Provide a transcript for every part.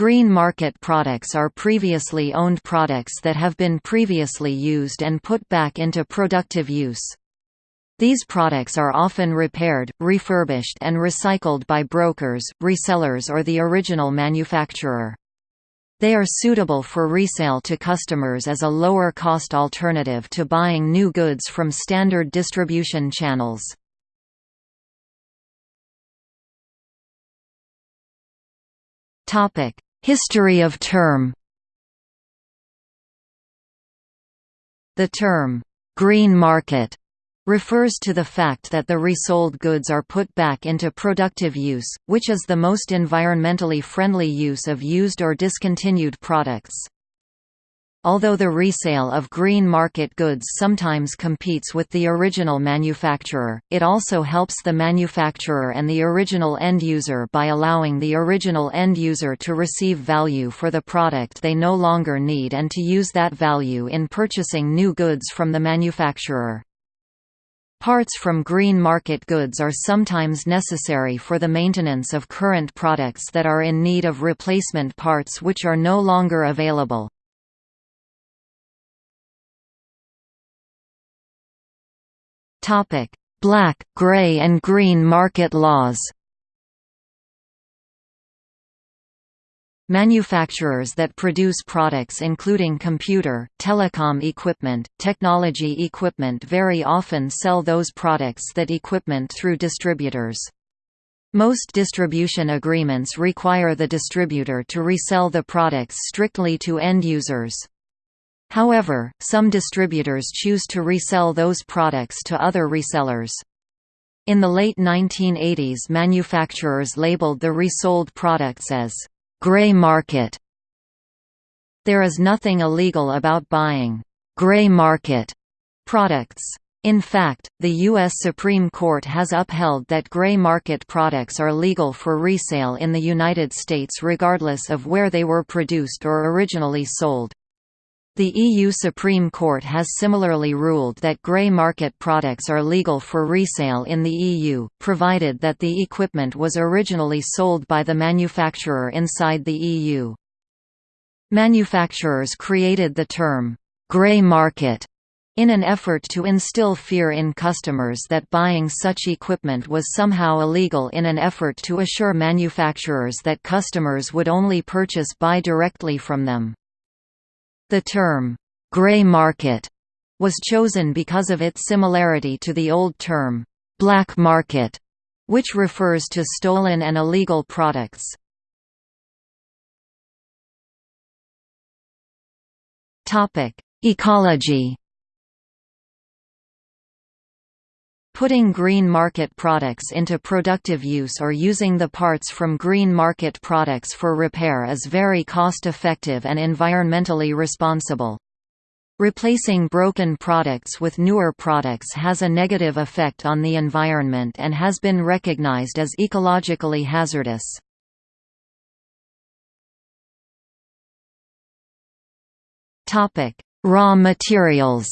Green market products are previously owned products that have been previously used and put back into productive use. These products are often repaired, refurbished and recycled by brokers, resellers or the original manufacturer. They are suitable for resale to customers as a lower-cost alternative to buying new goods from standard distribution channels. History of term The term, "'green market' refers to the fact that the resold goods are put back into productive use, which is the most environmentally friendly use of used or discontinued products. Although the resale of green market goods sometimes competes with the original manufacturer, it also helps the manufacturer and the original end user by allowing the original end user to receive value for the product they no longer need and to use that value in purchasing new goods from the manufacturer. Parts from green market goods are sometimes necessary for the maintenance of current products that are in need of replacement parts which are no longer available. Topic: Black, gray and green market laws. Manufacturers that produce products including computer, telecom equipment, technology equipment very often sell those products that equipment through distributors. Most distribution agreements require the distributor to resell the products strictly to end users. However, some distributors choose to resell those products to other resellers. In the late 1980s manufacturers labeled the resold products as «gray market». There is nothing illegal about buying «gray market» products. In fact, the U.S. Supreme Court has upheld that gray market products are legal for resale in the United States regardless of where they were produced or originally sold. The EU Supreme Court has similarly ruled that grey market products are legal for resale in the EU, provided that the equipment was originally sold by the manufacturer inside the EU. Manufacturers created the term, grey market, in an effort to instill fear in customers that buying such equipment was somehow illegal in an effort to assure manufacturers that customers would only purchase buy directly from them. The term, "'grey market' was chosen because of its similarity to the old term, "'black market' which refers to stolen and illegal products. Ecology Putting green market products into productive use or using the parts from green market products for repair is very cost-effective and environmentally responsible. Replacing broken products with newer products has a negative effect on the environment and has been recognized as ecologically hazardous. Raw materials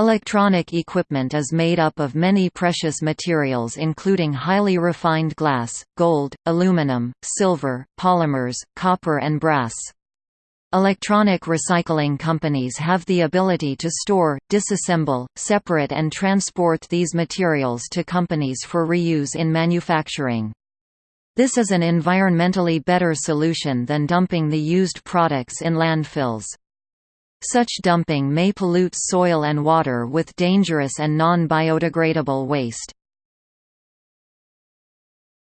Electronic equipment is made up of many precious materials including highly refined glass, gold, aluminum, silver, polymers, copper and brass. Electronic recycling companies have the ability to store, disassemble, separate and transport these materials to companies for reuse in manufacturing. This is an environmentally better solution than dumping the used products in landfills. Such dumping may pollute soil and water with dangerous and non-biodegradable waste.